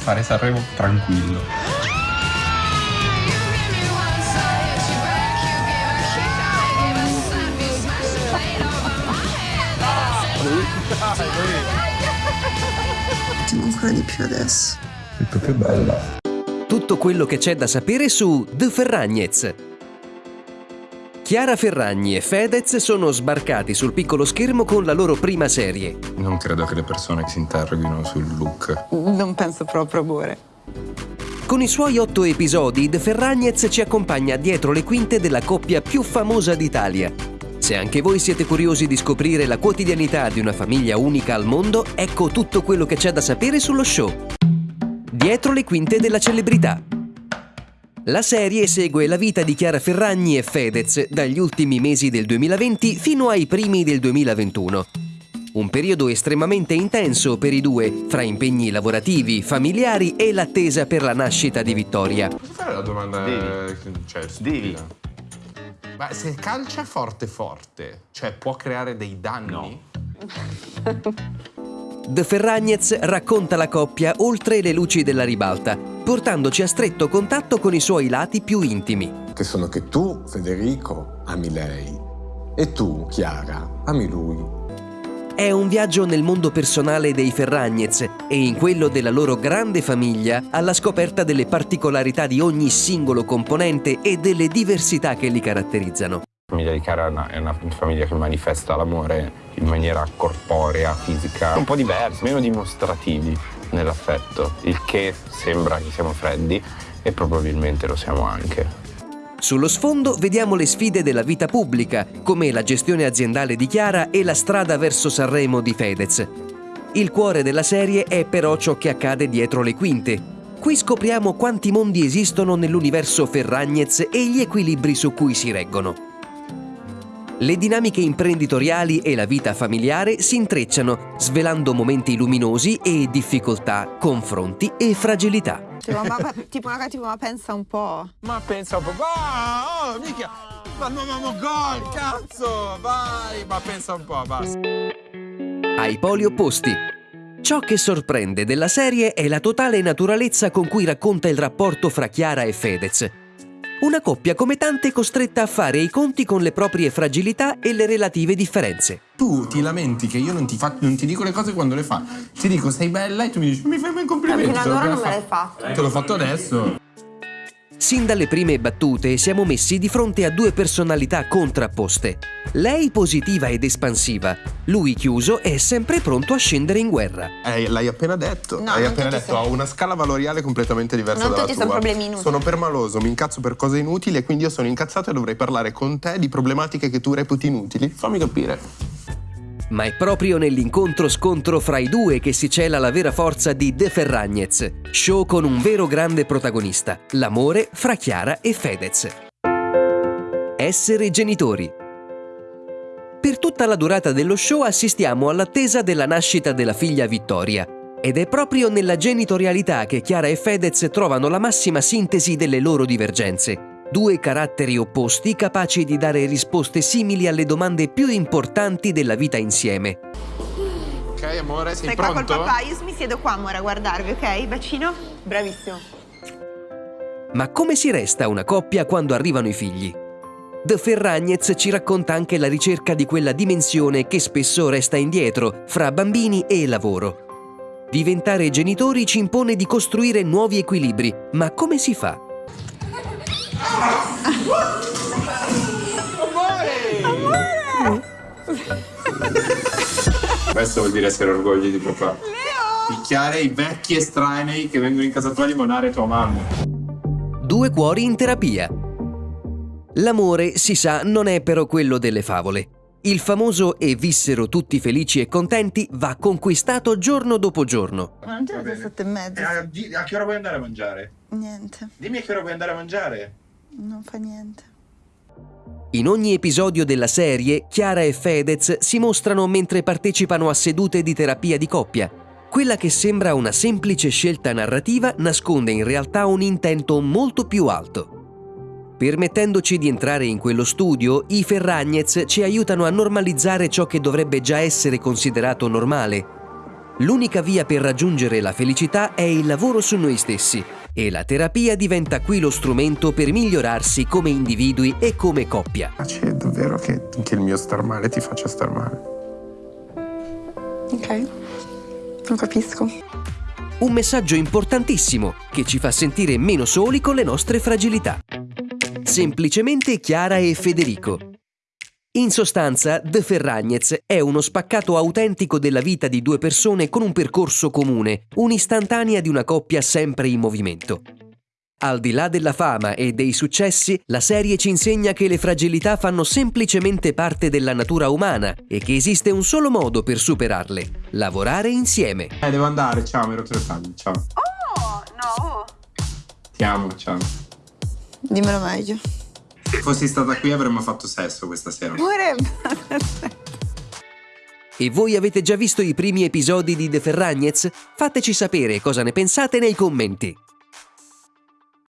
fare Sanremo tranquillo. Ti ancora di più adesso. Sei proprio bella. Tutto quello che c'è da sapere su The Ferragnez. Chiara Ferragni e Fedez sono sbarcati sul piccolo schermo con la loro prima serie. Non credo che le persone si interroghino sul look. Non penso proprio, amore. Con i suoi otto episodi, The Ferragnez ci accompagna dietro le quinte della coppia più famosa d'Italia. Se anche voi siete curiosi di scoprire la quotidianità di una famiglia unica al mondo, ecco tutto quello che c'è da sapere sullo show. Dietro le quinte della celebrità. La serie segue la vita di Chiara Ferragni e Fedez dagli ultimi mesi del 2020 fino ai primi del 2021. Un periodo estremamente intenso per i due, fra impegni lavorativi, familiari e l'attesa per la nascita di Vittoria. Posso fare la domanda? Devi. Cioè, Devi. Ma se calcia forte forte, cioè può creare dei danni? The Ferragnez racconta la coppia oltre le luci della ribalta, portandoci a stretto contatto con i suoi lati più intimi. che sono che tu, Federico, ami lei e tu, Chiara, ami lui. È un viaggio nel mondo personale dei Ferragnez e in quello della loro grande famiglia alla scoperta delle particolarità di ogni singolo componente e delle diversità che li caratterizzano. La famiglia di Chiara è una, è una famiglia che manifesta l'amore in maniera corporea, fisica, un po' diversa, meno dimostrativi nell'affetto, il che sembra che siamo freddi e probabilmente lo siamo anche. Sullo sfondo vediamo le sfide della vita pubblica, come la gestione aziendale di Chiara e la strada verso Sanremo di Fedez. Il cuore della serie è però ciò che accade dietro le quinte. Qui scopriamo quanti mondi esistono nell'universo Ferragnez e gli equilibri su cui si reggono. Le dinamiche imprenditoriali e la vita familiare si intrecciano, svelando momenti luminosi e difficoltà, confronti e fragilità. Tipo, ma, tipo, raga, tipo, ma pensa un po'. Ma pensa un po', oh, oh, mica, ma non abbiamo gol, cazzo, vai, ma pensa un po', basta. ai poli opposti. Ciò che sorprende della serie è la totale naturalezza con cui racconta il rapporto fra Chiara e Fedez. Una coppia come tante costretta a fare i conti con le proprie fragilità e le relative differenze. Tu ti lamenti che io non ti, fa- non ti dico le cose quando le fa. Ti dico sei bella e tu mi dici mi fai un complimento. Fino ad ora non me l'hai fatto. Te l'ho fatto adesso. Sin dalle prime battute siamo messi di fronte a due personalità contrapposte. Lei positiva ed espansiva, lui chiuso e sempre pronto a scendere in guerra. Eh, l'hai appena detto. No, Hai non appena tutti detto, ho una scala valoriale completamente diversa Non dalla tutti tua. sono problemi inutili. Sono permaloso, mi incazzo per cose inutili e quindi io sono incazzato e dovrei parlare con te di problematiche che tu reputi inutili. Fammi capire. Ma è proprio nell'incontro-scontro fra i due che si cela la vera forza di De Ferragnez, show con un vero grande protagonista, l'amore fra Chiara e Fedez. Essere genitori. Per tutta la durata dello show assistiamo all'attesa della nascita della figlia Vittoria. Ed è proprio nella genitorialità che Chiara e Fedez trovano la massima sintesi delle loro divergenze. Due caratteri opposti capaci di dare risposte simili alle domande più importanti della vita insieme. Ok, amore, sei Stai qua col pronto? papà, io mi siedo qua, amore, a guardarvi, ok? Bacino? Bravissimo. Ma come si resta una coppia quando arrivano i figli? The Ferragnez ci racconta anche la ricerca di quella dimensione che spesso resta indietro fra bambini e lavoro. Diventare genitori ci impone di costruire nuovi equilibri, ma come si fa? Questo vuol dire essere orgoglio di papà. Picchiare i vecchi estranei che vengono in casa tua a limonare tua mamma. Due cuori in terapia. L'amore, si sa, non è però quello delle favole. Il famoso e vissero tutti felici e contenti va conquistato giorno dopo giorno. Ma non c'è le sette e mezza. a, a che ora vuoi andare a mangiare? Niente, Dimmi a che ora vuoi andare a mangiare. non fa niente. In ogni episodio della serie, Chiara e Fedez si mostrano mentre partecipano a sedute di terapia di coppia. Quella che sembra una semplice scelta narrativa nasconde in realtà un intento molto più alto. Permettendoci di entrare in quello studio, i Ferragnez ci aiutano a normalizzare ciò che dovrebbe già essere considerato normale. L'unica via per raggiungere la felicità è il lavoro su noi stessi e la terapia diventa qui lo strumento per migliorarsi come individui e come coppia. C'è davvero che, che il mio star male ti faccia star male. Ok, non capisco. Un messaggio importantissimo che ci fa sentire meno soli con le nostre fragilità. Semplicemente Chiara e Federico. In sostanza, The Ferragnez è uno spaccato autentico della vita di due persone con un percorso comune, un'istantanea di una coppia sempre in movimento. Al di là della fama e dei successi, la serie ci insegna che le fragilità fanno semplicemente parte della natura umana e che esiste un solo modo per superarle, lavorare insieme. Eh, devo andare, ciao, mi ero tagli, ciao. Oh, no. Ti amo, ciao. Dimmelo meglio. Se fossi stata qui avremmo fatto sesso questa sera. Pure... E voi avete già visto i primi episodi di The Ferragnez? Fateci sapere cosa ne pensate nei commenti.